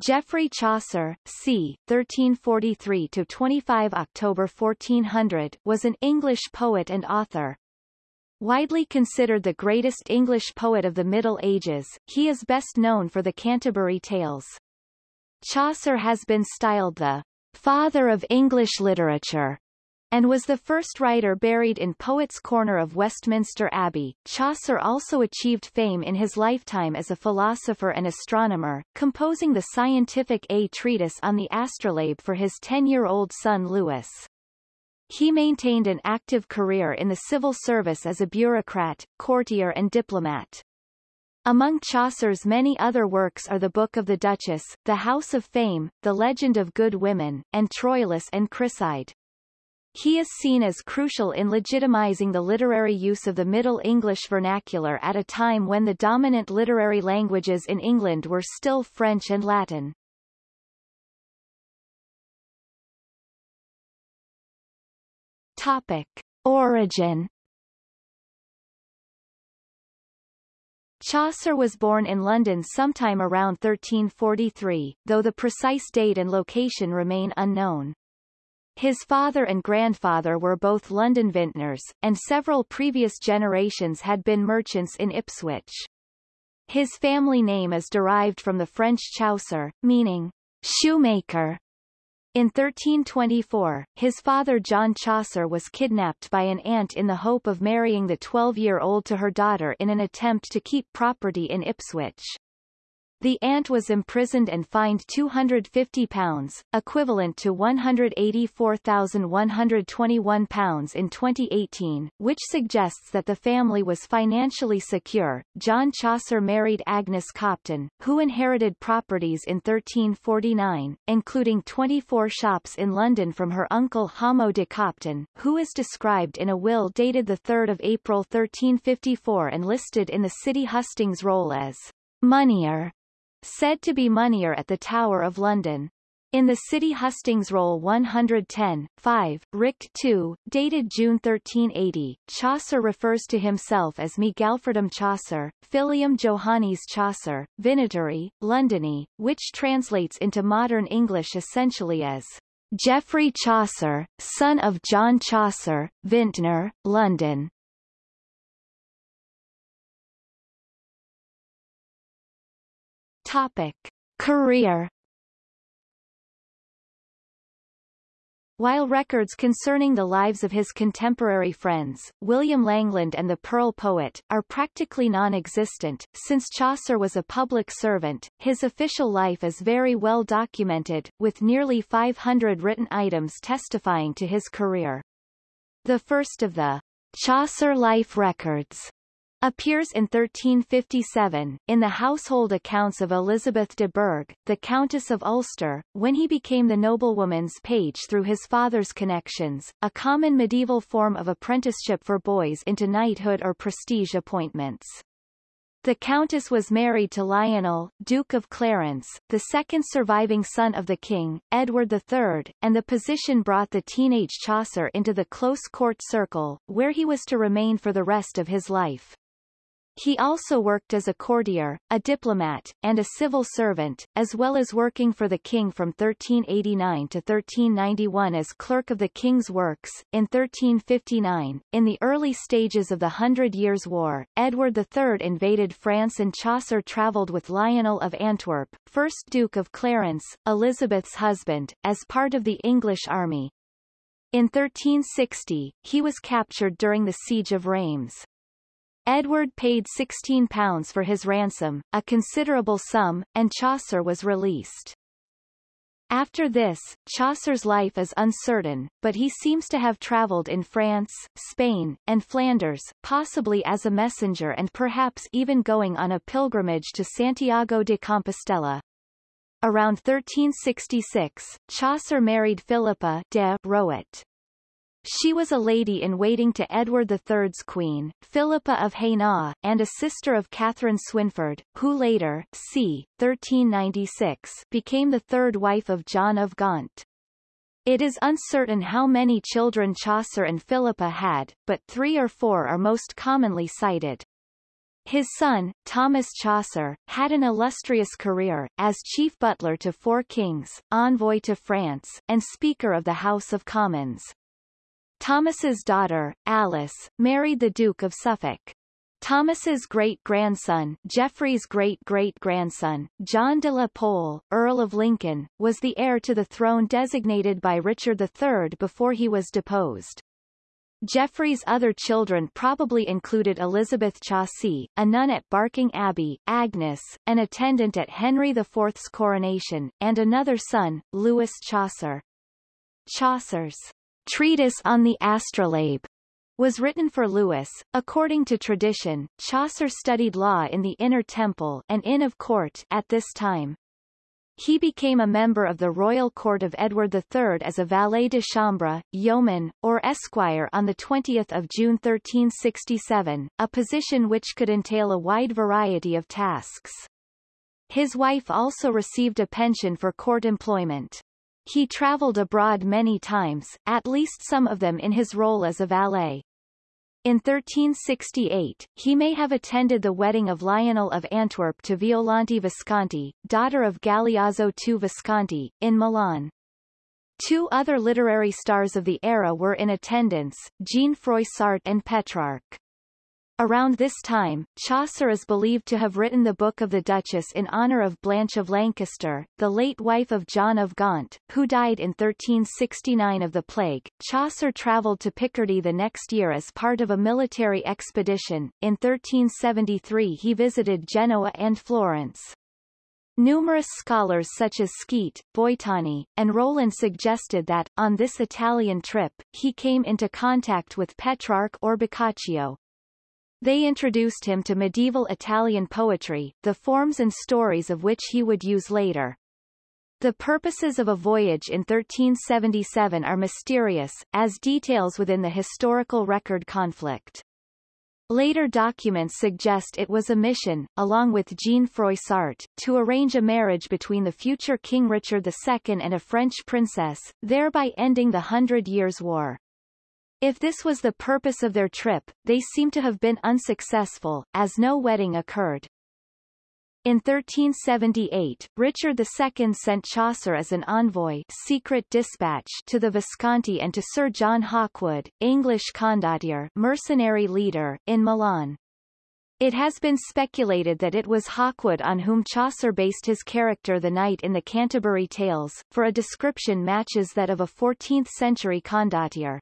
Geoffrey Chaucer, c. 1343-25 October 1400, was an English poet and author. Widely considered the greatest English poet of the Middle Ages, he is best known for the Canterbury Tales. Chaucer has been styled the father of English literature and was the first writer buried in Poets' Corner of Westminster Abbey. Chaucer also achieved fame in his lifetime as a philosopher and astronomer, composing the scientific A treatise on the astrolabe for his 10-year-old son Lewis. He maintained an active career in the civil service as a bureaucrat, courtier and diplomat. Among Chaucer's many other works are The Book of the Duchess, The House of Fame, The Legend of Good Women, and Troilus and Criseyde. He is seen as crucial in legitimizing the literary use of the Middle English vernacular at a time when the dominant literary languages in England were still French and Latin. Topic. Origin Chaucer was born in London sometime around 1343, though the precise date and location remain unknown. His father and grandfather were both London vintners, and several previous generations had been merchants in Ipswich. His family name is derived from the French chausseur, meaning shoemaker. In 1324, his father John Chaucer was kidnapped by an aunt in the hope of marrying the 12-year-old to her daughter in an attempt to keep property in Ipswich. The aunt was imprisoned and fined £250, equivalent to £184,121 in 2018, which suggests that the family was financially secure. John Chaucer married Agnes Copton, who inherited properties in 1349, including 24 shops in London from her uncle Hamo de Copton, who is described in a will dated 3 April 1354 and listed in the City Hustings roll as Moneyer said to be Moneyer at the Tower of London. In the City Hustings Roll 110, 5, Richt 2, dated June 1380, Chaucer refers to himself as Me Galfridum Chaucer, Filium Johannes Chaucer, Vinetarii, Londonie, which translates into modern English essentially as Geoffrey Chaucer, son of John Chaucer, Vintner, London. Topic. Career While records concerning the lives of his contemporary friends, William Langland and the Pearl Poet, are practically non-existent, since Chaucer was a public servant, his official life is very well documented, with nearly 500 written items testifying to his career. The first of the Chaucer Life Records appears in 1357, in the household accounts of Elizabeth de Burgh, the Countess of Ulster, when he became the noblewoman's page through his father's connections, a common medieval form of apprenticeship for boys into knighthood or prestige appointments. The countess was married to Lionel, Duke of Clarence, the second surviving son of the king, Edward III, and the position brought the teenage Chaucer into the close court circle, where he was to remain for the rest of his life. He also worked as a courtier, a diplomat, and a civil servant, as well as working for the king from 1389 to 1391 as clerk of the king's works. In 1359, in the early stages of the Hundred Years' War, Edward III invaded France and Chaucer travelled with Lionel of Antwerp, 1st Duke of Clarence, Elizabeth's husband, as part of the English army. In 1360, he was captured during the Siege of Reims. Edward paid £16 for his ransom, a considerable sum, and Chaucer was released. After this, Chaucer's life is uncertain, but he seems to have travelled in France, Spain, and Flanders, possibly as a messenger and perhaps even going on a pilgrimage to Santiago de Compostela. Around 1366, Chaucer married Philippa de Roet. She was a lady-in-waiting to Edward III's queen, Philippa of Hainaut, and a sister of Catherine Swynford, who later, c. 1396, became the third wife of John of Gaunt. It is uncertain how many children Chaucer and Philippa had, but three or four are most commonly cited. His son, Thomas Chaucer, had an illustrious career, as chief butler to four kings, envoy to France, and Speaker of the House of Commons. Thomas's daughter, Alice, married the Duke of Suffolk. Thomas's great-grandson, Geoffrey's great-great-grandson, John de la Pole, Earl of Lincoln, was the heir to the throne designated by Richard III before he was deposed. Geoffrey's other children probably included Elizabeth Chaucy, a nun at Barking Abbey, Agnes, an attendant at Henry IV's coronation, and another son, Lewis Chaucer. Chaucer's treatise on the astrolabe was written for Lewis. According to tradition, Chaucer studied law in the Inner Temple and inn of court at this time. He became a member of the royal court of Edward III as a valet de chambre, yeoman, or esquire on 20 June 1367, a position which could entail a wide variety of tasks. His wife also received a pension for court employment. He traveled abroad many times, at least some of them in his role as a valet. In 1368, he may have attended the wedding of Lionel of Antwerp to Violante Visconti, daughter of Galeazzo II Visconti, in Milan. Two other literary stars of the era were in attendance, Jean Froissart and Petrarch. Around this time, Chaucer is believed to have written the Book of the Duchess in honour of Blanche of Lancaster, the late wife of John of Gaunt, who died in 1369 of the plague. Chaucer travelled to Picardy the next year as part of a military expedition. In 1373 he visited Genoa and Florence. Numerous scholars such as Skeat, Boitani, and Rowland suggested that, on this Italian trip, he came into contact with Petrarch or Boccaccio, they introduced him to medieval Italian poetry, the forms and stories of which he would use later. The purposes of a voyage in 1377 are mysterious, as details within the historical record conflict. Later documents suggest it was a mission, along with Jean Froissart, to arrange a marriage between the future King Richard II and a French princess, thereby ending the Hundred Years' War. If this was the purpose of their trip, they seem to have been unsuccessful, as no wedding occurred. In 1378, Richard II sent Chaucer as an envoy secret dispatch to the Visconti and to Sir John Hawkwood, English condottiere mercenary leader, in Milan. It has been speculated that it was Hawkwood on whom Chaucer based his character the knight in the Canterbury Tales, for a description matches that of a 14th-century condottiere.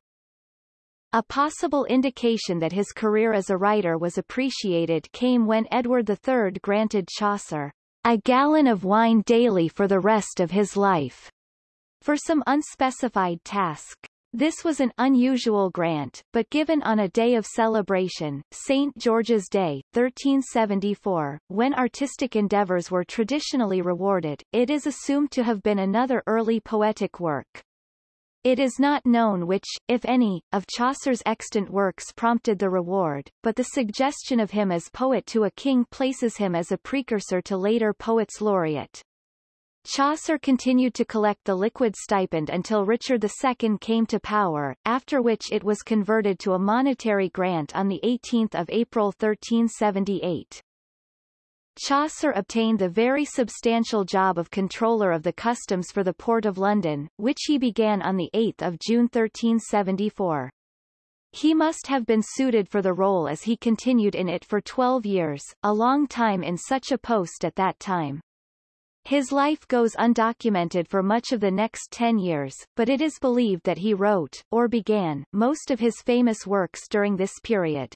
A possible indication that his career as a writer was appreciated came when Edward III granted Chaucer a gallon of wine daily for the rest of his life, for some unspecified task. This was an unusual grant, but given on a day of celebration, St. George's Day, 1374, when artistic endeavors were traditionally rewarded, it is assumed to have been another early poetic work. It is not known which, if any, of Chaucer's extant works prompted the reward, but the suggestion of him as poet to a king places him as a precursor to later poets laureate. Chaucer continued to collect the liquid stipend until Richard II came to power, after which it was converted to a monetary grant on 18 April 1378. Chaucer obtained the very substantial job of Controller of the Customs for the Port of London, which he began on 8 June 1374. He must have been suited for the role as he continued in it for 12 years, a long time in such a post at that time. His life goes undocumented for much of the next ten years, but it is believed that he wrote, or began, most of his famous works during this period.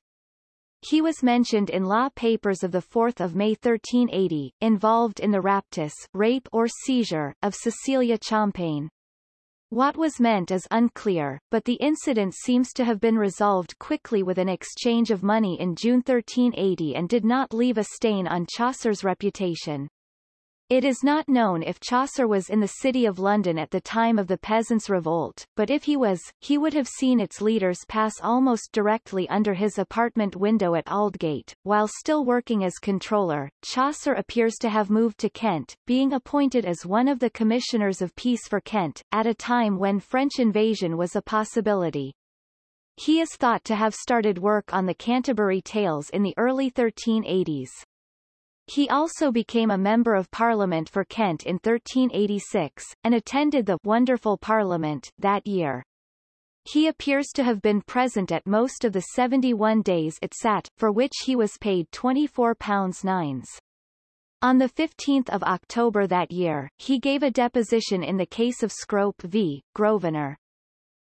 He was mentioned in law papers of 4 May 1380, involved in the raptus rape or seizure of Cecilia Chaumpaigne. What was meant is unclear, but the incident seems to have been resolved quickly with an exchange of money in June 1380 and did not leave a stain on Chaucer's reputation. It is not known if Chaucer was in the city of London at the time of the Peasants' Revolt, but if he was, he would have seen its leaders pass almost directly under his apartment window at Aldgate. While still working as controller, Chaucer appears to have moved to Kent, being appointed as one of the Commissioners of Peace for Kent, at a time when French invasion was a possibility. He is thought to have started work on the Canterbury Tales in the early 1380s. He also became a Member of Parliament for Kent in 1386, and attended the Wonderful Parliament that year. He appears to have been present at most of the 71 days it sat, for which he was paid £24 nines. On 15 October that year, he gave a deposition in the case of Scrope v. Grosvenor.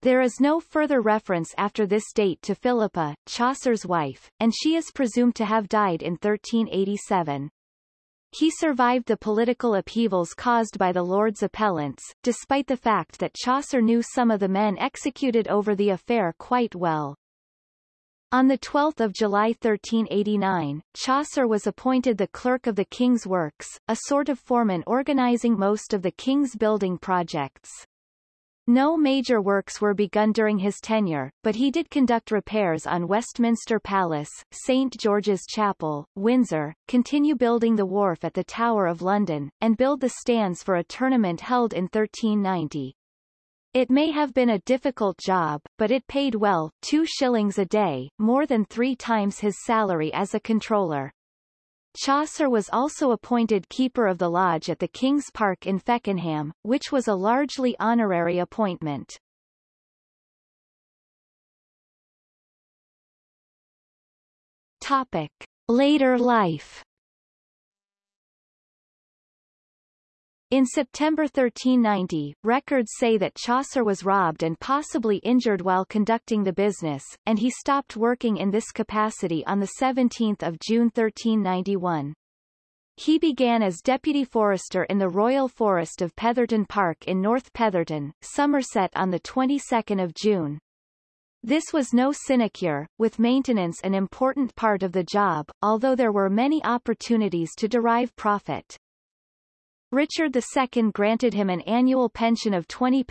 There is no further reference after this date to Philippa, Chaucer's wife, and she is presumed to have died in 1387. He survived the political upheavals caused by the Lord's appellants, despite the fact that Chaucer knew some of the men executed over the affair quite well. On 12 July 1389, Chaucer was appointed the Clerk of the King's Works, a sort of foreman organizing most of the king's building projects. No major works were begun during his tenure, but he did conduct repairs on Westminster Palace, St George's Chapel, Windsor, continue building the wharf at the Tower of London, and build the stands for a tournament held in 1390. It may have been a difficult job, but it paid well, two shillings a day, more than three times his salary as a controller. Chaucer was also appointed Keeper of the Lodge at the King's Park in Feckenham, which was a largely honorary appointment. Topic. Later life In September 1390, records say that Chaucer was robbed and possibly injured while conducting the business, and he stopped working in this capacity on 17 June 1391. He began as deputy forester in the Royal Forest of Petherton Park in North Petherton, Somerset on the 22nd of June. This was no sinecure, with maintenance an important part of the job, although there were many opportunities to derive profit. Richard II granted him an annual pension of £20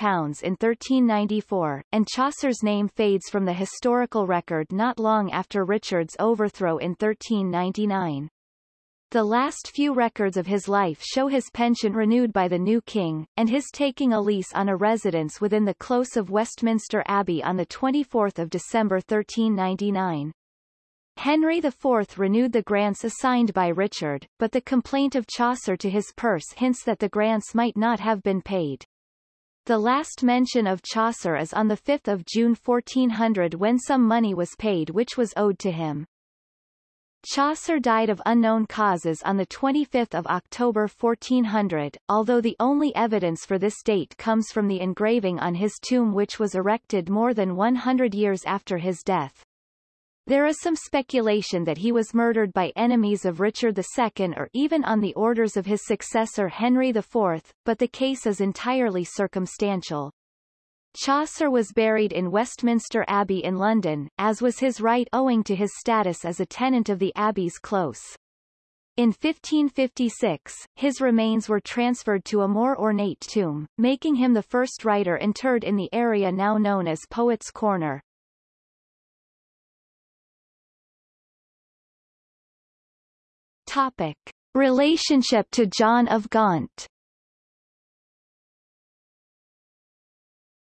in 1394, and Chaucer's name fades from the historical record not long after Richard's overthrow in 1399. The last few records of his life show his pension renewed by the new king, and his taking a lease on a residence within the close of Westminster Abbey on 24 December 1399. Henry IV renewed the grants assigned by Richard, but the complaint of Chaucer to his purse hints that the grants might not have been paid. The last mention of Chaucer is on 5 June 1400 when some money was paid which was owed to him. Chaucer died of unknown causes on 25 October 1400, although the only evidence for this date comes from the engraving on his tomb which was erected more than 100 years after his death. There is some speculation that he was murdered by enemies of Richard II or even on the orders of his successor Henry IV, but the case is entirely circumstantial. Chaucer was buried in Westminster Abbey in London, as was his right owing to his status as a tenant of the Abbey's close. In 1556, his remains were transferred to a more ornate tomb, making him the first writer interred in the area now known as Poets' Corner. Topic. Relationship to John of Gaunt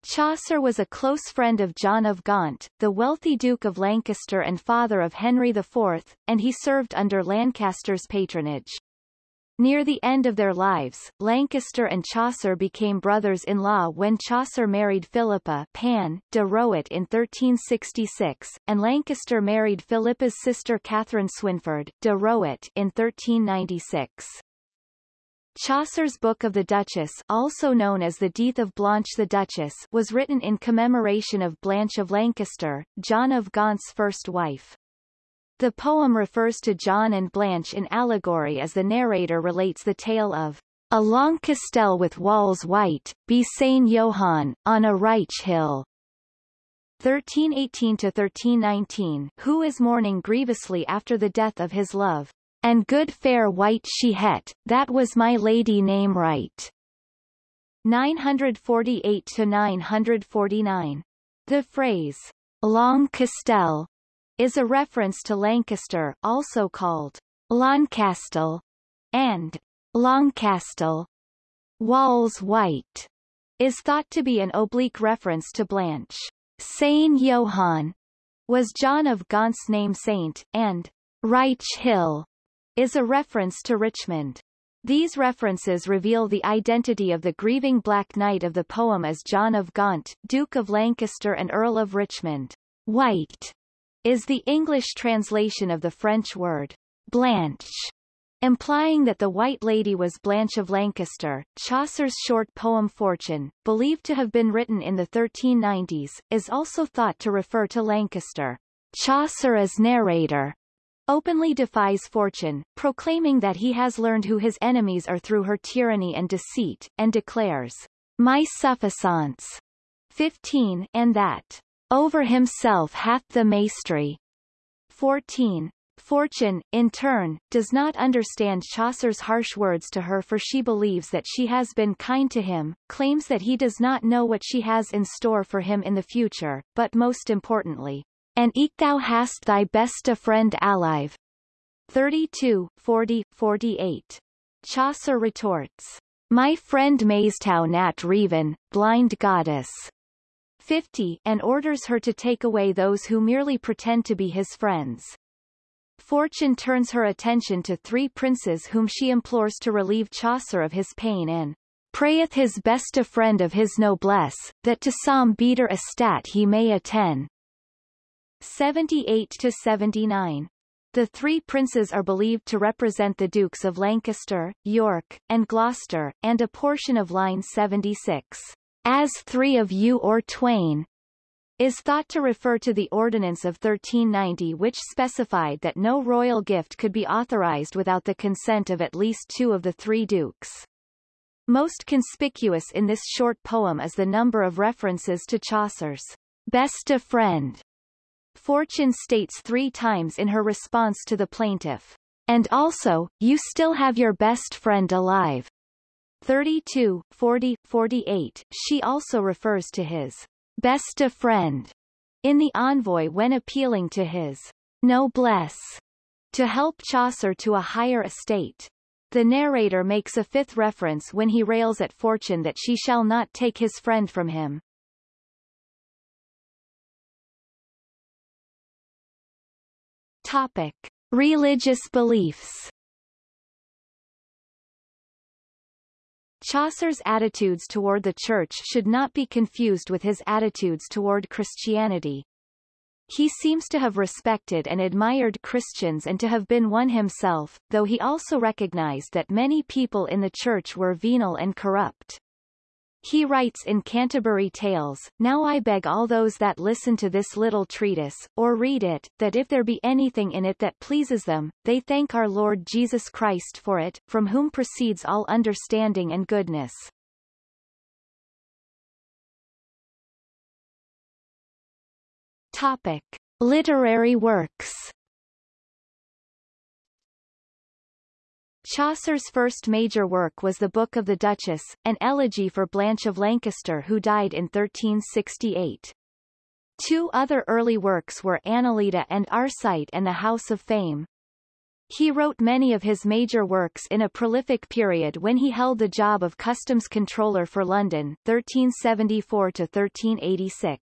Chaucer was a close friend of John of Gaunt, the wealthy Duke of Lancaster and father of Henry IV, and he served under Lancaster's patronage. Near the end of their lives, Lancaster and Chaucer became brothers-in-law when Chaucer married Philippa Pan de Roet in 1366, and Lancaster married Philippa's sister Catherine Swynford, de Roet in 1396. Chaucer's Book of the Duchess also known as the Death of Blanche the Duchess was written in commemoration of Blanche of Lancaster, John of Gaunt's first wife. The poem refers to John and Blanche in allegory as the narrator relates the tale of a long castell with walls white, be Saint Johann, on a right hill. 1318 to 1319 who is mourning grievously after the death of his love, and good fair white she het, that was my lady name right. 948 to 949 The phrase, long castell, is a reference to Lancaster, also called Loncastle and Longcastle. Walls White is thought to be an oblique reference to Blanche. Saint Johann was John of Gaunt's name saint, and Reich Hill is a reference to Richmond. These references reveal the identity of the grieving Black Knight of the poem as John of Gaunt, Duke of Lancaster and Earl of Richmond. White is the English translation of the French word Blanche, implying that the White Lady was Blanche of Lancaster. Chaucer's short poem Fortune, believed to have been written in the 1390s, is also thought to refer to Lancaster. Chaucer as narrator openly defies fortune, proclaiming that he has learned who his enemies are through her tyranny and deceit, and declares, My suffisance 15, and that, Over himself hath the mastery 14. Fortune, in turn, does not understand Chaucer's harsh words to her for she believes that she has been kind to him, claims that he does not know what she has in store for him in the future, but most importantly, and eke thou hast thy best a friend alive. 32, 40, 48. Chaucer retorts, My friend Maistau nat Reven, blind goddess. 50, and orders her to take away those who merely pretend to be his friends. Fortune turns her attention to three princes whom she implores to relieve Chaucer of his pain and prayeth his best a friend of his noblesse, that to some beater estat he may attend. 78 to 79. The three princes are believed to represent the Dukes of Lancaster, York, and Gloucester, and a portion of line 76. As three of you or twain, is thought to refer to the Ordinance of 1390 which specified that no royal gift could be authorized without the consent of at least two of the three dukes. Most conspicuous in this short poem is the number of references to Chaucer's beste friend Fortune states three times in her response to the plaintiff. And also, you still have your best friend alive. 32, 40, 48. She also refers to his beste friend in the envoy when appealing to his noblesse to help Chaucer to a higher estate. The narrator makes a fifth reference when he rails at Fortune that she shall not take his friend from him. Topic. Religious beliefs Chaucer's attitudes toward the Church should not be confused with his attitudes toward Christianity. He seems to have respected and admired Christians and to have been one himself, though he also recognized that many people in the Church were venal and corrupt. He writes in Canterbury Tales, Now I beg all those that listen to this little treatise, or read it, that if there be anything in it that pleases them, they thank our Lord Jesus Christ for it, from whom proceeds all understanding and goodness. Topic. Literary works Chaucer's first major work was the Book of the Duchess, an elegy for Blanche of Lancaster who died in 1368. Two other early works were Anelida and Arcite and the House of Fame. He wrote many of his major works in a prolific period when he held the job of Customs Controller for London 1374-1386.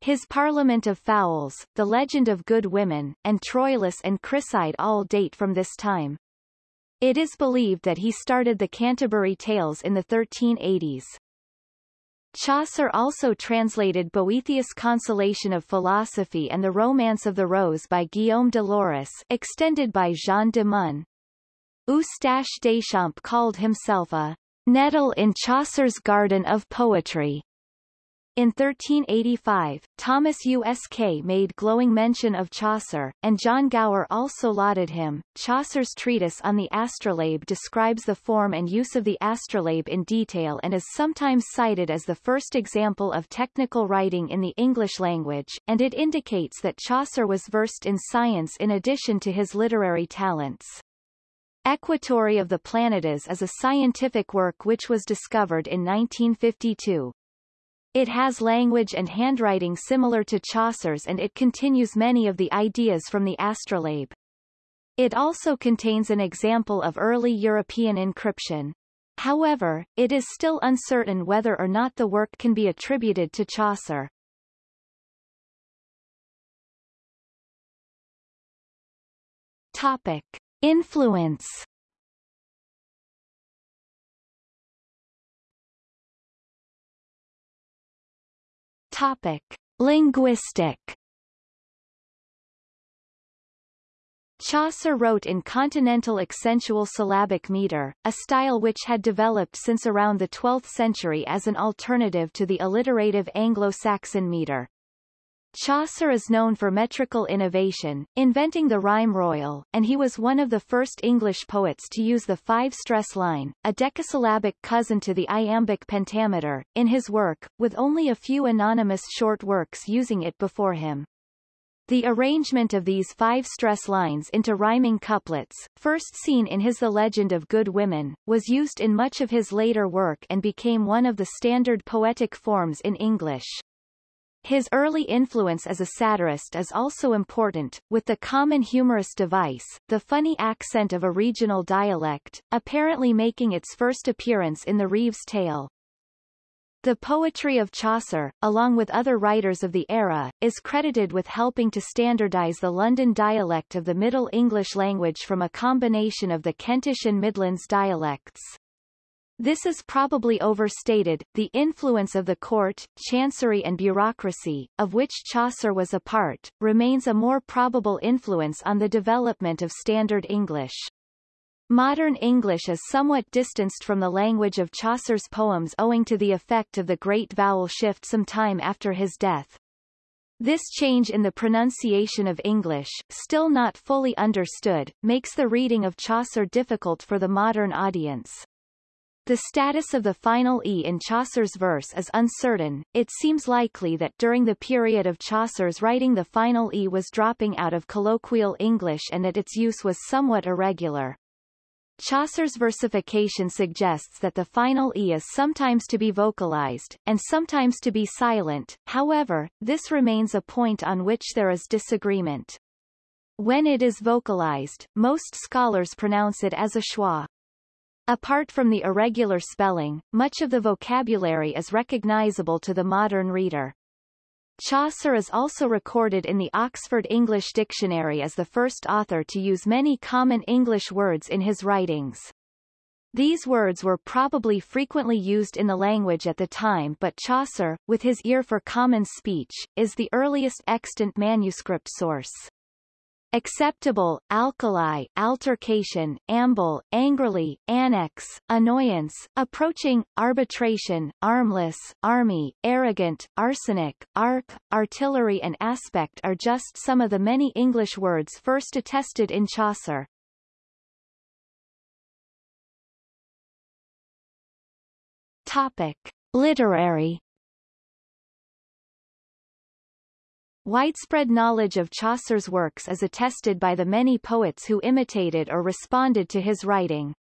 His Parliament of Fowls, The Legend of Good Women, and Troilus and Criseyde all date from this time. It is believed that he started the Canterbury Tales in the 1380s. Chaucer also translated Boethius' Consolation of Philosophy and the Romance of the Rose by Guillaume de Lorris extended by Jean de Meun. Eustache Deschamps called himself a nettle in Chaucer's garden of poetry. In 1385, Thomas Usk made glowing mention of Chaucer, and John Gower also lauded him. Chaucer's treatise on the astrolabe describes the form and use of the astrolabe in detail and is sometimes cited as the first example of technical writing in the English language, and it indicates that Chaucer was versed in science in addition to his literary talents. Equatorie of the Planets is a scientific work which was discovered in 1952. It has language and handwriting similar to Chaucer's and it continues many of the ideas from the astrolabe. It also contains an example of early European encryption. However, it is still uncertain whether or not the work can be attributed to Chaucer. Topic. Influence Topic. Linguistic Chaucer wrote in continental accentual syllabic meter, a style which had developed since around the 12th century as an alternative to the alliterative Anglo-Saxon meter. Chaucer is known for metrical innovation, inventing the rhyme royal, and he was one of the first English poets to use the five-stress line, a decasyllabic cousin to the iambic pentameter, in his work, with only a few anonymous short works using it before him. The arrangement of these five stress lines into rhyming couplets, first seen in his The Legend of Good Women, was used in much of his later work and became one of the standard poetic forms in English. His early influence as a satirist is also important, with the common humorous device, the funny accent of a regional dialect, apparently making its first appearance in the Reeves Tale. The poetry of Chaucer, along with other writers of the era, is credited with helping to standardize the London dialect of the Middle English language from a combination of the Kentish and Midlands dialects. This is probably overstated. The influence of the court, chancery and bureaucracy, of which Chaucer was a part, remains a more probable influence on the development of Standard English. Modern English is somewhat distanced from the language of Chaucer's poems owing to the effect of the great vowel shift some time after his death. This change in the pronunciation of English, still not fully understood, makes the reading of Chaucer difficult for the modern audience. The status of the final E in Chaucer's verse is uncertain, it seems likely that during the period of Chaucer's writing the final E was dropping out of colloquial English and that its use was somewhat irregular. Chaucer's versification suggests that the final e is sometimes to be vocalized, and sometimes to be silent, however, this remains a point on which there is disagreement. When it is vocalized, most scholars pronounce it as a schwa. Apart from the irregular spelling, much of the vocabulary is recognizable to the modern reader. Chaucer is also recorded in the Oxford English Dictionary as the first author to use many common English words in his writings. These words were probably frequently used in the language at the time but Chaucer, with his ear for common speech, is the earliest extant manuscript source acceptable, alkali, altercation, amble, angrily, annex, annoyance, approaching, arbitration, armless, army, arrogant, arsenic, arc, artillery and aspect are just some of the many English words first attested in Chaucer. Topic. Literary Widespread knowledge of Chaucer's works is attested by the many poets who imitated or responded to his writing.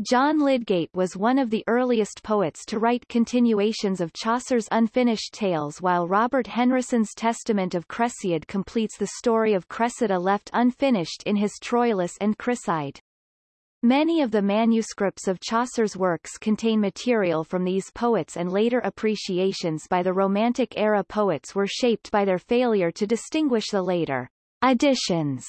John Lydgate was one of the earliest poets to write continuations of Chaucer's unfinished tales while Robert Henryson's Testament of Cresseid completes the story of Cressida left unfinished in his Troilus and Criseyde. Many of the manuscripts of Chaucer's works contain material from these poets and later appreciations by the Romantic-era poets were shaped by their failure to distinguish the later additions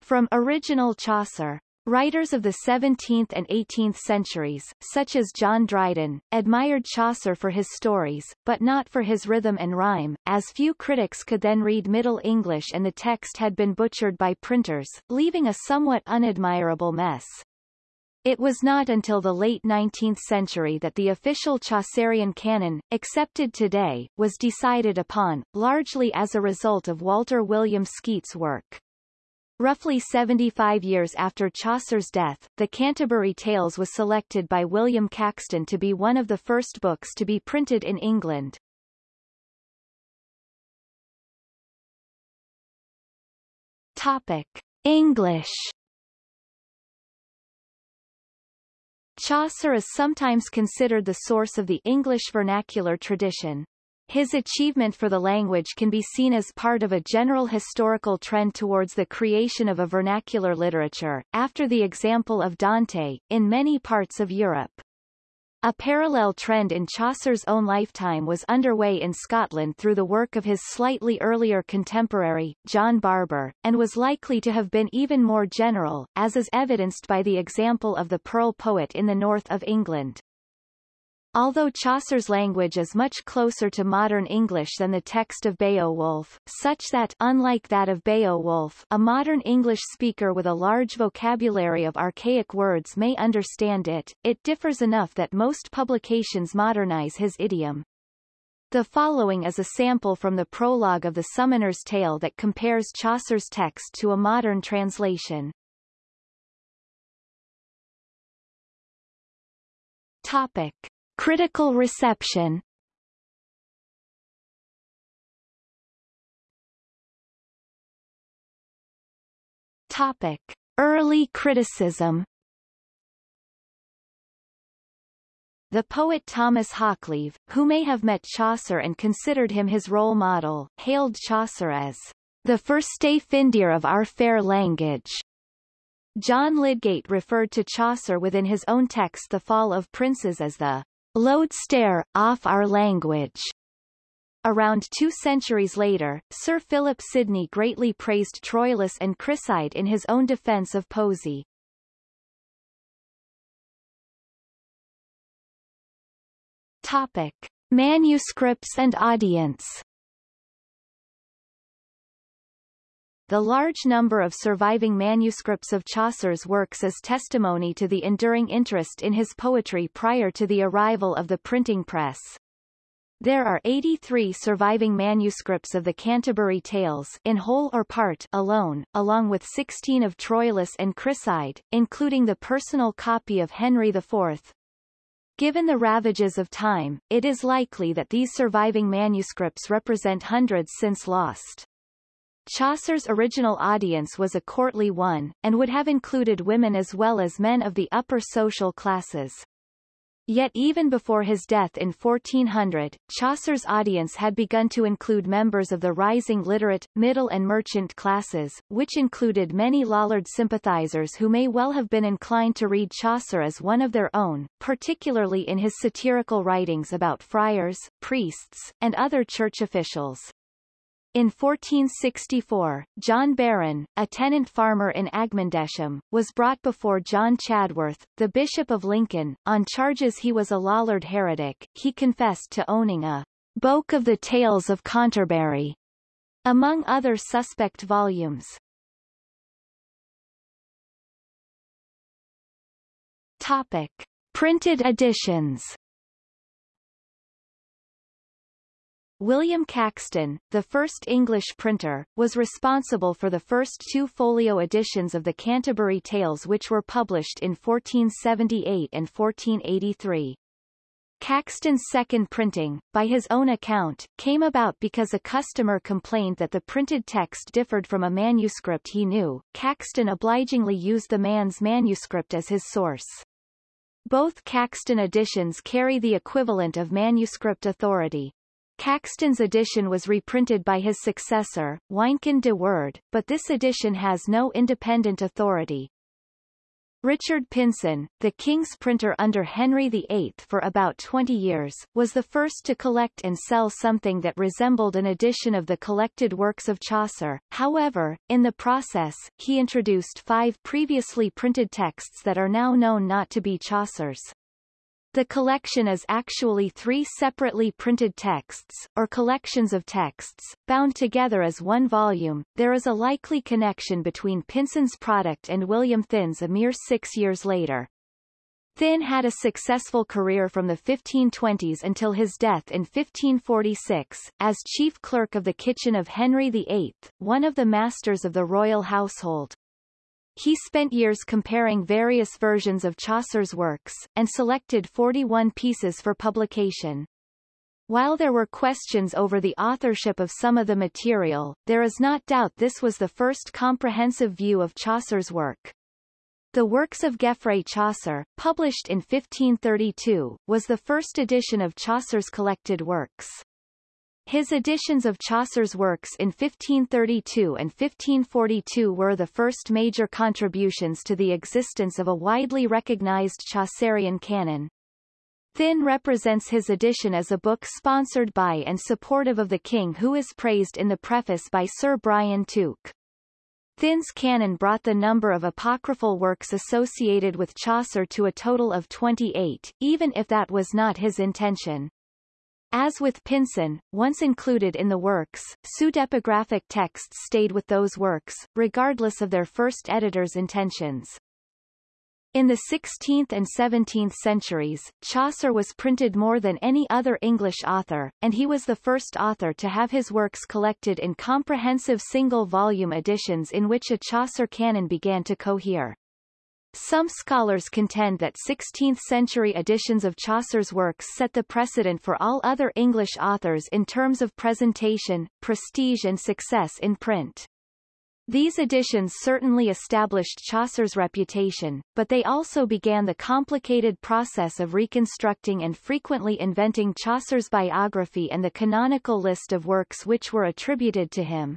from original Chaucer. Writers of the 17th and 18th centuries, such as John Dryden, admired Chaucer for his stories, but not for his rhythm and rhyme, as few critics could then read Middle English and the text had been butchered by printers, leaving a somewhat unadmirable mess. It was not until the late 19th century that the official Chaucerian canon, accepted today, was decided upon, largely as a result of Walter William Skeat's work. Roughly 75 years after Chaucer's death, the Canterbury Tales was selected by William Caxton to be one of the first books to be printed in England. Topic. English Chaucer is sometimes considered the source of the English vernacular tradition. His achievement for the language can be seen as part of a general historical trend towards the creation of a vernacular literature, after the example of Dante, in many parts of Europe. A parallel trend in Chaucer's own lifetime was underway in Scotland through the work of his slightly earlier contemporary, John Barbour, and was likely to have been even more general, as is evidenced by the example of the Pearl poet in the north of England. Although Chaucer's language is much closer to modern English than the text of Beowulf, such that unlike that of Beowulf, a modern English speaker with a large vocabulary of archaic words may understand it, it differs enough that most publications modernize his idiom. The following is a sample from the prologue of the Summoner's Tale that compares Chaucer's text to a modern translation. Topic. Critical reception Topic. Early criticism The poet Thomas Hoccleve, who may have met Chaucer and considered him his role model, hailed Chaucer as the firste Findir of our fair language. John Lydgate referred to Chaucer within his own text The Fall of Princes as the lodestar, off our language. Around two centuries later, Sir Philip Sidney greatly praised Troilus and Criseyde in his own defence of Poesy. Topic. Manuscripts and audience The large number of surviving manuscripts of Chaucer's works is testimony to the enduring interest in his poetry prior to the arrival of the printing press. There are 83 surviving manuscripts of the Canterbury Tales in whole or part alone, along with 16 of Troilus and Criseyde, including the personal copy of Henry IV. Given the ravages of time, it is likely that these surviving manuscripts represent hundreds since lost. Chaucer's original audience was a courtly one, and would have included women as well as men of the upper social classes. Yet even before his death in 1400, Chaucer's audience had begun to include members of the rising literate, middle and merchant classes, which included many Lollard sympathizers who may well have been inclined to read Chaucer as one of their own, particularly in his satirical writings about friars, priests, and other church officials. In 1464, John Barron, a tenant farmer in Agmondesham, was brought before John Chedworth, the Bishop of Lincoln, on charges he was a Lollard heretic. He confessed to owning a Boke of the Tales of Canterbury, among other suspect volumes. Topic. Printed editions William Caxton, the first English printer, was responsible for the first two folio editions of the Canterbury Tales which were published in 1478 and 1483. Caxton's second printing, by his own account, came about because a customer complained that the printed text differed from a manuscript he knew. Caxton obligingly used the man's manuscript as his source. Both Caxton editions carry the equivalent of manuscript authority. Caxton's edition was reprinted by his successor, Wynkyn de Worde, but this edition has no independent authority. Richard Pynson, the king's printer under Henry VIII for about 20 years, was the first to collect and sell something that resembled an edition of the collected works of Chaucer. However, in the process, he introduced five previously printed texts that are now known not to be Chaucer's. The collection is actually three separately printed texts, or collections of texts, bound together as one volume. There is a likely connection between Pynson's product and William Thynne's a mere six years later. Thynne had a successful career from the 1520s until his death in 1546, as chief clerk of the kitchen of Henry VIII, one of the masters of the royal household. He spent years comparing various versions of Chaucer's works, and selected 41 pieces for publication. While there were questions over the authorship of some of the material, there is not doubt this was the first comprehensive view of Chaucer's work. The Works of Geoffrey Chaucer, published in 1532, was the first edition of Chaucer's collected works. His editions of Chaucer's works in 1532 and 1542 were the first major contributions to the existence of a widely recognized Chaucerian canon. Thynne represents his edition as a book sponsored by and supportive of the king who is praised in the preface by Sir Brian Tuke. Thynne's canon brought the number of apocryphal works associated with Chaucer to a total of 28, even if that was not his intention. As with Pynson, once included in the works, pseudepigraphic texts stayed with those works, regardless of their first editor's intentions. In the 16th and 17th centuries, Chaucer was printed more than any other English author, and he was the first author to have his works collected in comprehensive single-volume editions in which a Chaucer canon began to cohere. Some scholars contend that 16th-century editions of Chaucer's works set the precedent for all other English authors in terms of presentation, prestige and success in print. These editions certainly established Chaucer's reputation, but they also began the complicated process of reconstructing and frequently inventing Chaucer's biography and the canonical list of works which were attributed to him.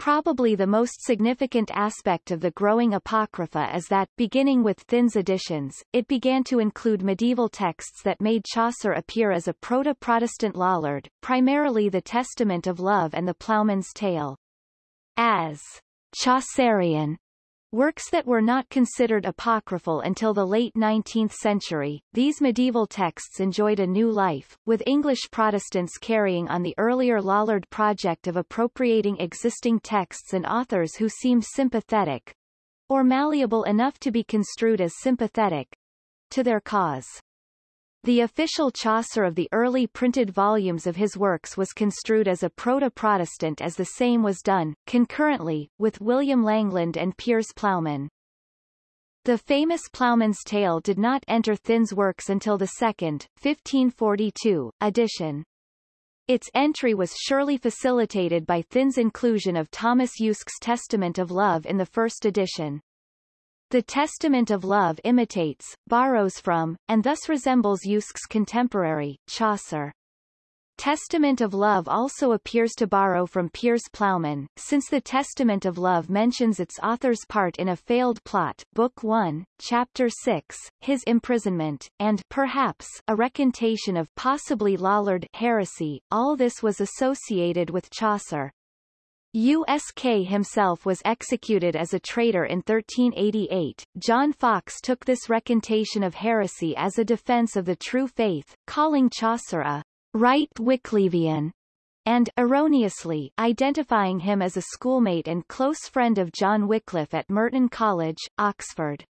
Probably the most significant aspect of the growing Apocrypha is that, beginning with Thynne's editions, it began to include medieval texts that made Chaucer appear as a proto-Protestant Lollard, primarily the Testament of Love and the Ploughman's Tale. As Chaucerian Works that were not considered apocryphal until the late 19th century, these medieval texts enjoyed a new life, with English Protestants carrying on the earlier Lollard project of appropriating existing texts and authors who seemed sympathetic, or malleable enough to be construed as sympathetic, to their cause. The official Chaucer of the early printed volumes of his works was construed as a proto-Protestant as the same was done, concurrently, with William Langland and Piers Plowman. The famous Plowman's Tale did not enter Thynne's works until the second, 1542, edition. Its entry was surely facilitated by Thynne's inclusion of Thomas Usk's Testament of Love in the first edition. The Testament of Love imitates, borrows from, and thus resembles Usk's contemporary, Chaucer. Testament of Love also appears to borrow from Piers Plowman, since the Testament of Love mentions its author's part in a failed plot Book 1, Chapter 6, his imprisonment, and perhaps a recantation of possibly Lollard heresy. All this was associated with Chaucer. Usk himself was executed as a traitor in 1388. John Foxe took this recantation of heresy as a defense of the true faith, calling Chaucer a right Wyclevian, and, erroneously, identifying him as a schoolmate and close friend of John Wycliffe at Merton College, Oxford.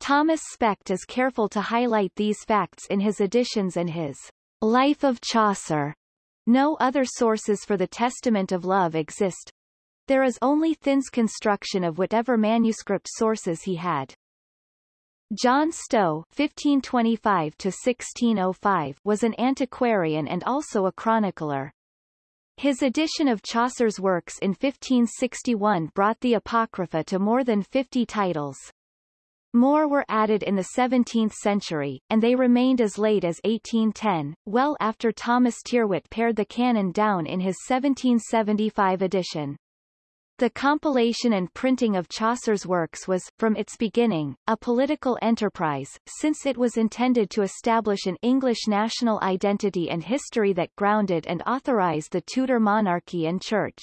Thomas Specht is careful to highlight these facts in his editions and his Life of Chaucer no other sources for the Testament of Love exist. There is only Thynne's construction of whatever manuscript sources he had. John Stow (1525–1605) was an antiquarian and also a chronicler. His edition of Chaucer's works in 1561 brought the Apocrypha to more than 50 titles. More were added in the 17th century, and they remained as late as 1810, well after Thomas Tyrwhitt pared the canon down in his 1775 edition. The compilation and printing of Chaucer's works was, from its beginning, a political enterprise, since it was intended to establish an English national identity and history that grounded and authorized the Tudor monarchy and church.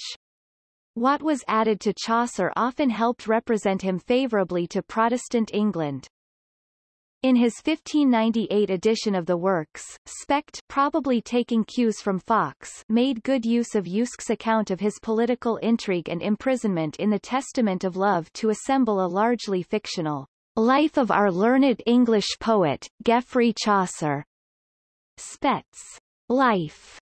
What was added to Chaucer often helped represent him favourably to Protestant England. In his 1598 edition of the works, Specht probably taking cues from Foxe made good use of Usk's account of his political intrigue and imprisonment in the Testament of Love to assemble a largely fictional Life of our learned English poet, Geoffrey Chaucer. Specht's Life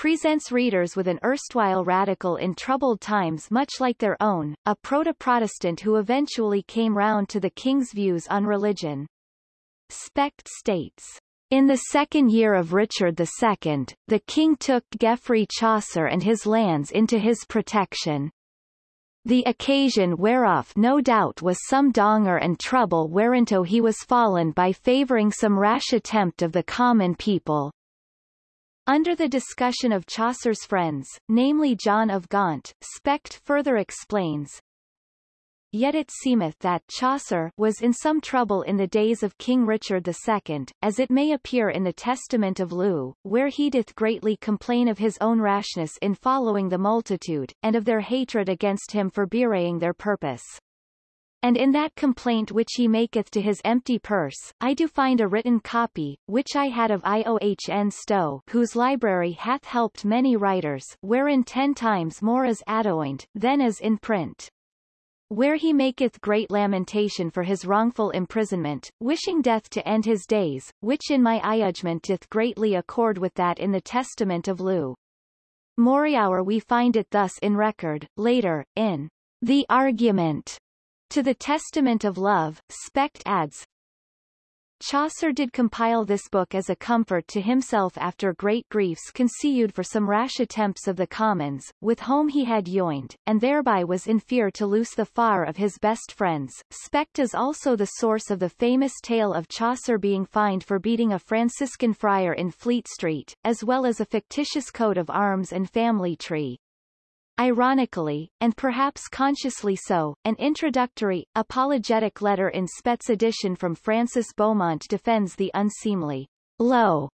presents readers with an erstwhile radical in troubled times much like their own, a proto-Protestant who eventually came round to the king's views on religion. Specht states, in the second year of Richard II, the king took Geoffrey Chaucer and his lands into his protection. The occasion whereof no doubt was some donger and trouble whereinto he was fallen by favouring some rash attempt of the common people, under the discussion of Chaucer's friends, namely John of Gaunt, Specht further explains, yet it seemeth that Chaucer was in some trouble in the days of King Richard II, as it may appear in the Testament of Lew, where he doth greatly complain of his own rashness in following the multitude, and of their hatred against him for bewraying their purpose. And in that complaint which he maketh to his empty purse, I do find a written copy, which I had of Iohn Stowe, whose library hath helped many writers, wherein ten times more is adoined, than is in print. Where he maketh great lamentation for his wrongful imprisonment, wishing death to end his days, which in my judgment doth greatly accord with that in the Testament of Lew. Moriauer we find it thus in record, later, in The Argument to the Testament of Love, Specht adds, Chaucer did compile this book as a comfort to himself after great griefs conceived for some rash attempts of the commons, with whom he had joined, and thereby was in fear to loose the far of his best friends. Specht is also the source of the famous tale of Chaucer being fined for beating a Franciscan friar in Fleet Street, as well as a fictitious coat of arms and family tree. Ironically, and perhaps consciously so, an introductory, apologetic letter in Specht's edition from Francis Beaumont defends the unseemly, low,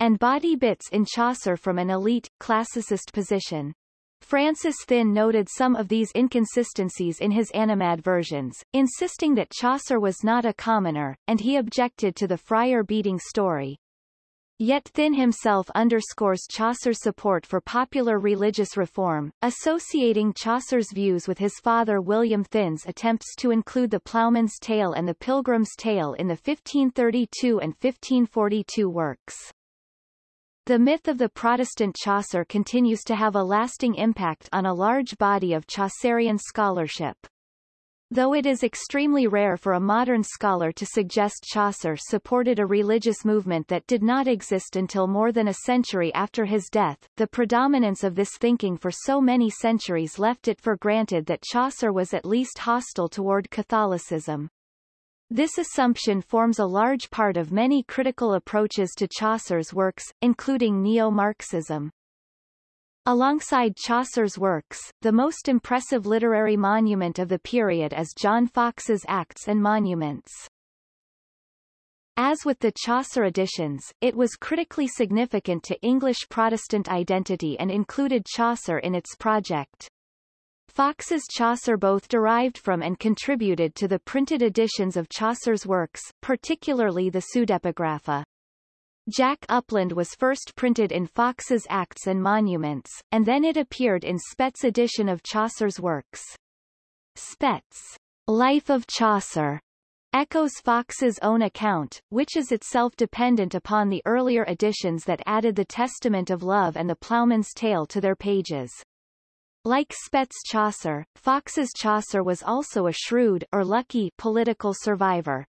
and body bits in Chaucer from an elite, classicist position. Francis Thynne noted some of these inconsistencies in his animadversions, insisting that Chaucer was not a commoner, and he objected to the friar beating story, Yet Thynne himself underscores Chaucer's support for popular religious reform, associating Chaucer's views with his father William Thynne's attempts to include the Ploughman's Tale and the Pilgrim's Tale in the 1532 and 1542 works. The myth of the Protestant Chaucer continues to have a lasting impact on a large body of Chaucerian scholarship. Though it is extremely rare for a modern scholar to suggest Chaucer supported a religious movement that did not exist until more than a century after his death, the predominance of this thinking for so many centuries left it for granted that Chaucer was at least hostile toward Catholicism. This assumption forms a large part of many critical approaches to Chaucer's works, including neo-Marxism. Alongside Chaucer's works, the most impressive literary monument of the period is John Foxe's Acts and Monuments. As with the Chaucer editions, it was critically significant to English Protestant identity and included Chaucer in its project. Foxe's Chaucer both derived from and contributed to the printed editions of Chaucer's works, particularly the pseudepigrapha. Jack Upland was first printed in Foxe's Acts and Monuments, and then it appeared in Specht's edition of Chaucer's works. Specht's Life of Chaucer echoes Foxe's own account, which is itself dependent upon the earlier editions that added the Testament of Love and the Ploughman's Tale to their pages. Like Specht's Chaucer, Foxe's Chaucer was also a shrewd or lucky political survivor.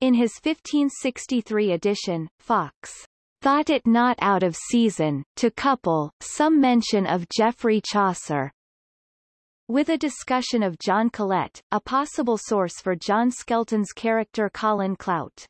In his 1563 edition, Foxe thought it not out of season, to couple, some mention of Geoffrey Chaucer with a discussion of John Colet, a possible source for John Skelton's character Colin Clout.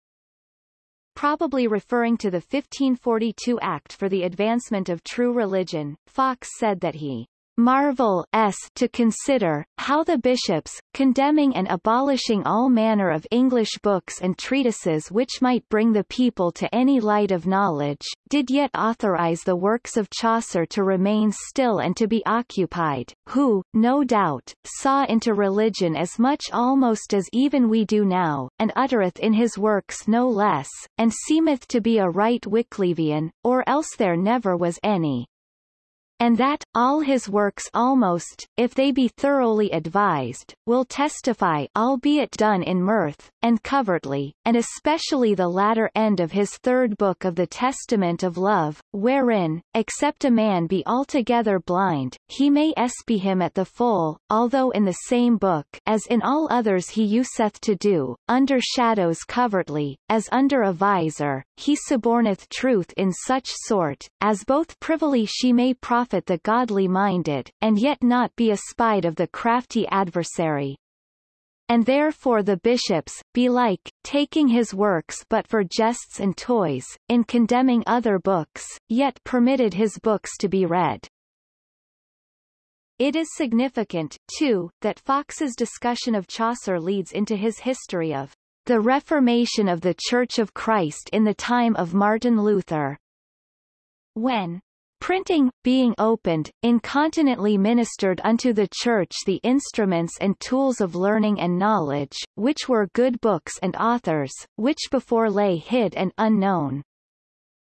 Probably referring to the 1542 Act for the Advancement of True Religion, Foxe said that he marvel s to consider, how the bishops, condemning and abolishing all manner of English books and treatises which might bring the people to any light of knowledge, did yet authorize the works of Chaucer to remain still and to be occupied, who, no doubt, saw into religion as much almost as even we do now, and uttereth in his works no less, and seemeth to be a right Wyclevian, or else there never was any and that, all his works almost, if they be thoroughly advised, will testify albeit done in mirth, and covertly, and especially the latter end of his third book of the Testament of Love, wherein, except a man be altogether blind, he may espy him at the full, although in the same book as in all others he useth to do, under shadows covertly, as under a visor, he suborneth truth in such sort, as both privily she may profit the godly-minded, and yet not be a espied of the crafty adversary. And therefore the bishops, belike, taking his works but for jests and toys, in condemning other books, yet permitted his books to be read. It is significant, too, that Foxe's discussion of Chaucer leads into his history of the Reformation of the Church of Christ in the time of Martin Luther. When Printing, being opened, incontinently ministered unto the Church the instruments and tools of learning and knowledge, which were good books and authors, which before lay hid and unknown.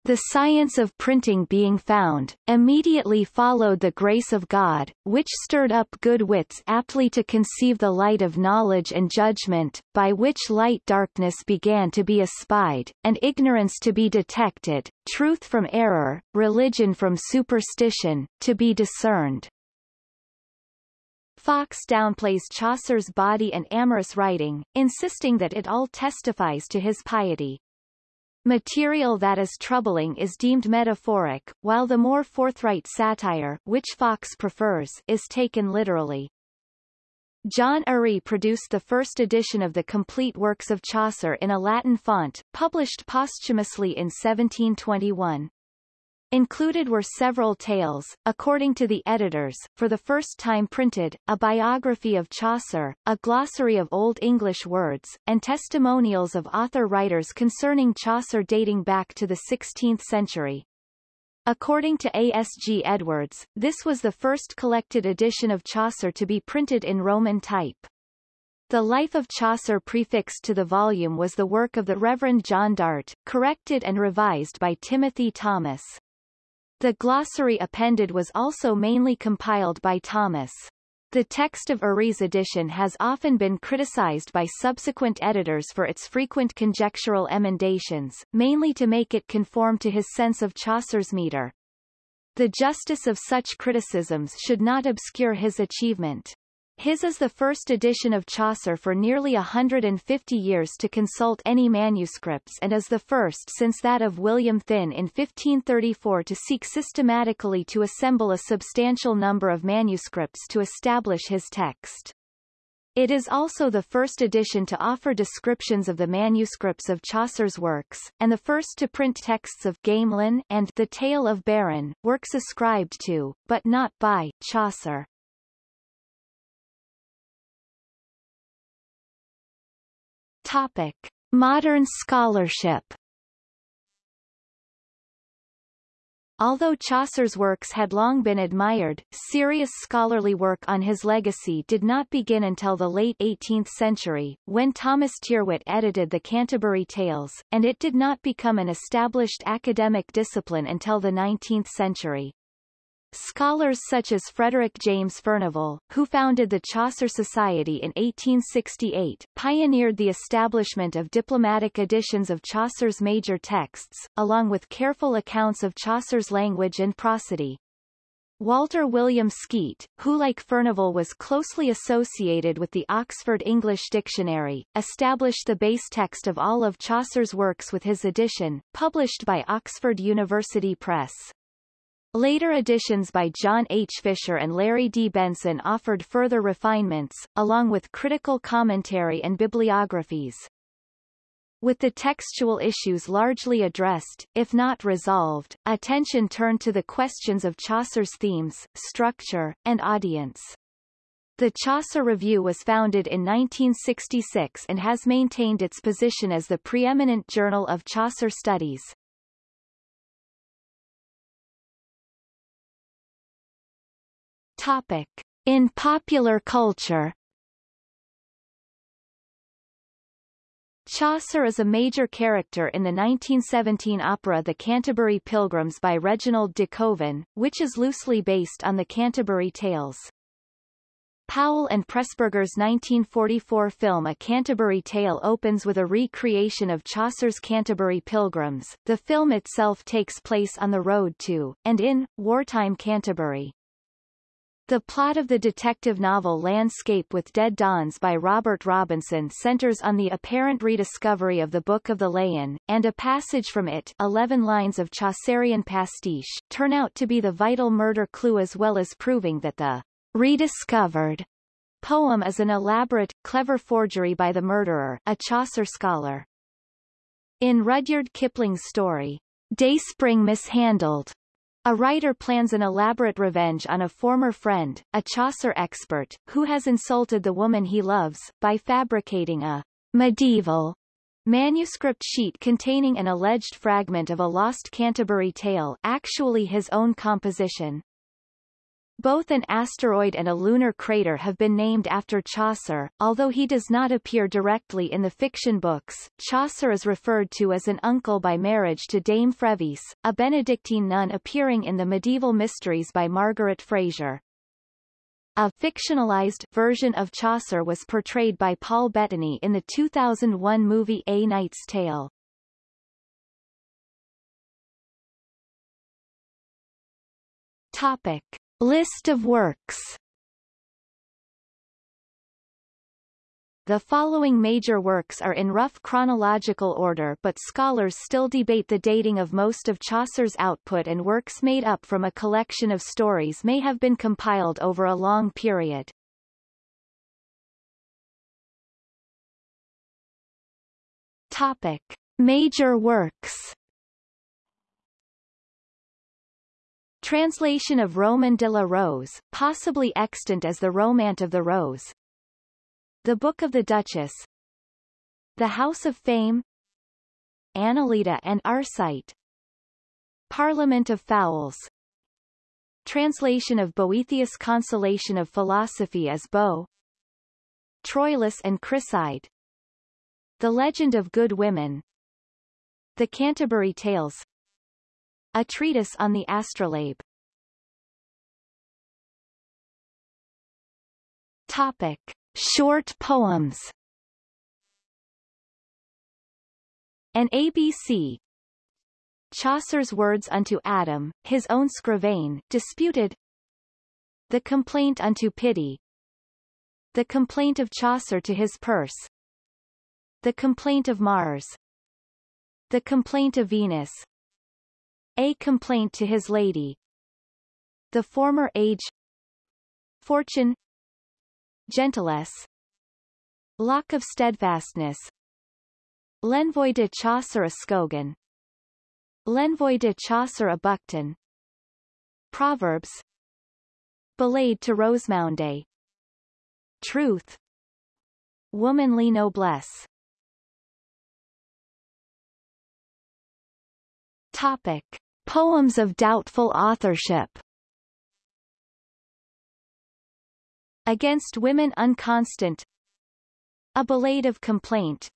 The science of printing being found, immediately followed the grace of God, which stirred up good wits aptly to conceive the light of knowledge and judgment, by which light darkness began to be espied, and ignorance to be detected, truth from error, religion from superstition, to be discerned. Foxe downplays Chaucer's body and amorous writing, insisting that it all testifies to his piety. Material that is troubling is deemed metaphoric, while the more forthright satire which Foxe prefers is taken literally. John Urry produced the first edition of the complete works of Chaucer in a Latin font, published posthumously in 1721. Included were several tales, according to the editors, for the first time printed, a biography of Chaucer, a glossary of Old English words, and testimonials of author-writers concerning Chaucer dating back to the 16th century. According to A.S.G. Edwards, this was the first collected edition of Chaucer to be printed in Roman type. The Life of Chaucer prefixed to the volume was the work of the Reverend John Dart, corrected and revised by Timothy Thomas. The glossary appended was also mainly compiled by Thomas. The text of Urry's edition has often been criticized by subsequent editors for its frequent conjectural emendations, mainly to make it conform to his sense of Chaucer's metre. The justice of such criticisms should not obscure his achievement. His is the first edition of Chaucer for nearly hundred and fifty years to consult any manuscripts and is the first since that of William Thynne in 1534 to seek systematically to assemble a substantial number of manuscripts to establish his text. It is also the first edition to offer descriptions of the manuscripts of Chaucer's works, and the first to print texts of Gamelyn and The Tale of Beryn, works ascribed to, but not by, Chaucer. Topic. Modern scholarship Although Chaucer's works had long been admired, serious scholarly work on his legacy did not begin until the late 18th century, when Thomas Tyrwhitt edited the Canterbury Tales, and it did not become an established academic discipline until the 19th century. Scholars such as Frederick James Furnivall, who founded the Chaucer Society in 1868, pioneered the establishment of diplomatic editions of Chaucer's major texts, along with careful accounts of Chaucer's language and prosody. Walter William Skeat, who like Furnivall was closely associated with the Oxford English Dictionary, established the base text of all of Chaucer's works with his edition, published by Oxford University Press. Later editions by John H. Fisher and Larry D. Benson offered further refinements, along with critical commentary and bibliographies. With the textual issues largely addressed, if not resolved, attention turned to the questions of Chaucer's themes, structure, and audience. The Chaucer Review was founded in 1966 and has maintained its position as the preeminent journal of Chaucer studies. Topic. In popular culture Chaucer is a major character in the 1917 opera The Canterbury Pilgrims by Reginald de Koven, which is loosely based on the Canterbury Tales. Powell and Pressburger's 1944 film A Canterbury Tale opens with a recreation of Chaucer's Canterbury Pilgrims. The film itself takes place on the road to, and in, wartime Canterbury. The plot of the detective novel Landscape with Dead Dons by Robert Robinson centers on the apparent rediscovery of the Book of the Leoun, and a passage from it 11 lines of Chaucerian pastiche turn out to be the vital murder clue as well as proving that the rediscovered poem is an elaborate, clever forgery by the murderer, a Chaucer scholar. In Rudyard Kipling's story, Dayspring Mishandled, A writer plans an elaborate revenge on a former friend, a Chaucer expert, who has insulted the woman he loves, by fabricating a medieval manuscript sheet containing an alleged fragment of a lost Canterbury tale actually his own composition. Both an asteroid and a lunar crater have been named after Chaucer, although he does not appear directly in the fiction books. Chaucer is referred to as an uncle by marriage to Dame Frevisse, a Benedictine nun appearing in the medieval mysteries by Margaret Frazer. A fictionalized version of Chaucer was portrayed by Paul Bettany in the 2001 movie A Knight's Tale. Topic. List of works The following major works are in rough chronological order but scholars still debate the dating of most of Chaucer's output and works made up from a collection of stories may have been compiled over a long period. Topic. Major works Translation of Roman de la Rose, possibly extant as the Romaunt of the Rose. The Book of the Duchess. The House of Fame. Anelida and Arcite. Parliament of Fowls. Translation of Boethius Consolation of Philosophy as Bo. Troilus and Criseyde. The Legend of Good Women. The Canterbury Tales. A treatise on the astrolabe. Topic. Short poems. An ABC Chaucer's Words unto Adam, his own scrivain, disputed. The Complaint unto Pity. The Complaint of Chaucer to his purse. The Complaint of Mars. The Complaint of Venus a complaint to his lady. The former age. Fortune. Gentilesse Lock of steadfastness. L'envoi de Chaucer a Scogan. L'envoi de Chaucer a Bucton Proverbs. Ballade to Rosemonde Truth. Womanly noblesse. Topic Poems of doubtful authorship. Against Women Unconstant. A Ballade of Complaint.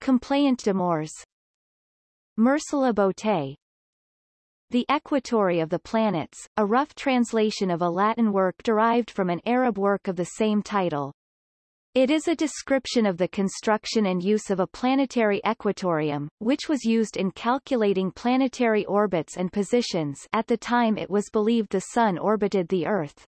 Complaint d'amours Merci la beauté. The Equatorie of the Planets, a rough translation of a Latin work derived from an Arab work of the same title. It is a description of the construction and use of a planetary equatorium, which was used in calculating planetary orbits and positions at the time it was believed the Sun orbited the Earth.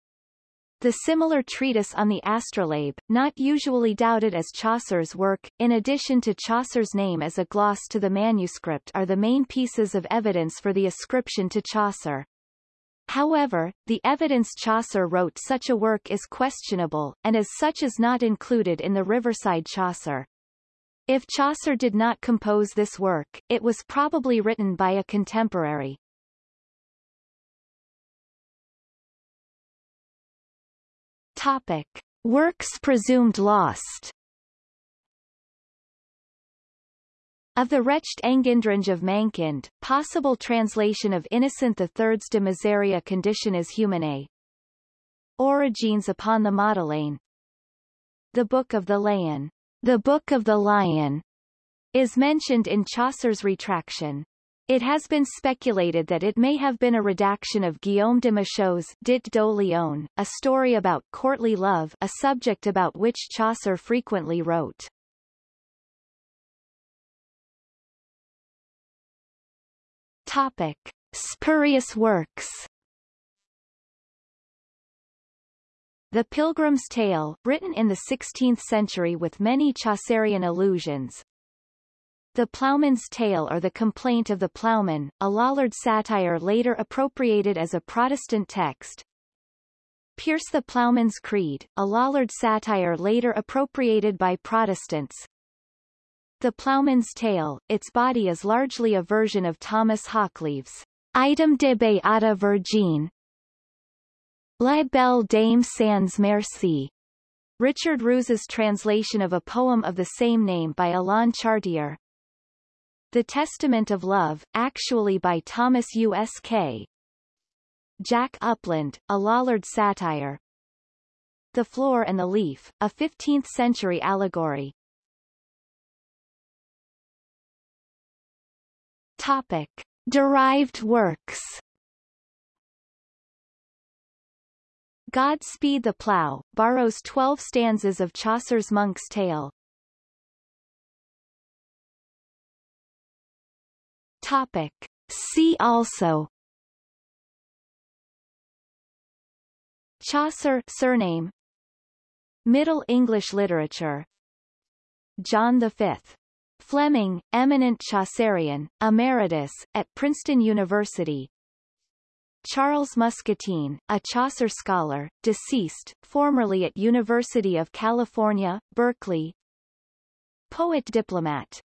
The similar treatise on the astrolabe, not usually doubted as Chaucer's work, in addition to Chaucer's name as a gloss to the manuscript are the main pieces of evidence for the ascription to Chaucer. However, the evidence Chaucer wrote such a work is questionable, and as such is not included in the Riverside Chaucer. If Chaucer did not compose this work, it was probably written by a contemporary. Topic. Works presumed lost Of the wretched Engendrynge of Mankind, possible translation of Innocent III's de Miseria Conditionis Humanae. Origines upon the Madeleine. The Book of the Lion. The Book of the Lion is mentioned in Chaucer's retraction. It has been speculated that it may have been a redaction of Guillaume de Machaut's Dit do Lion, a story about courtly love a subject about which Chaucer frequently wrote. Topic. Spurious works The Pilgrim's Tale, written in the 16th century with many Chaucerian allusions. The Ploughman's Tale or The Complaint of the Ploughman, a Lollard satire later appropriated as a Protestant text. Pierce the Ploughman's Creed, a Lollard satire later appropriated by Protestants. The Ploughman's Tale, its body is largely a version of Thomas Hoccleve's Item de Beata Virgin La Belle Dame sans Merci Richard Roos's translation of a poem of the same name by Alain Chartier The Testament of Love, actually by Thomas U. S. K. Jack Upland, a Lollard satire The Flower and the Leaf, a 15th-century allegory Topic. Derived works God Speed the Plough, borrows twelve stanzas of Chaucer's Monk's Tale. Topic. See also Chaucer surname Middle English literature John V. Fleming, eminent Chaucerian, emeritus, at Princeton University. Charles Muscatine, a Chaucer scholar, deceased, formerly at University of California, Berkeley. Poet diplomat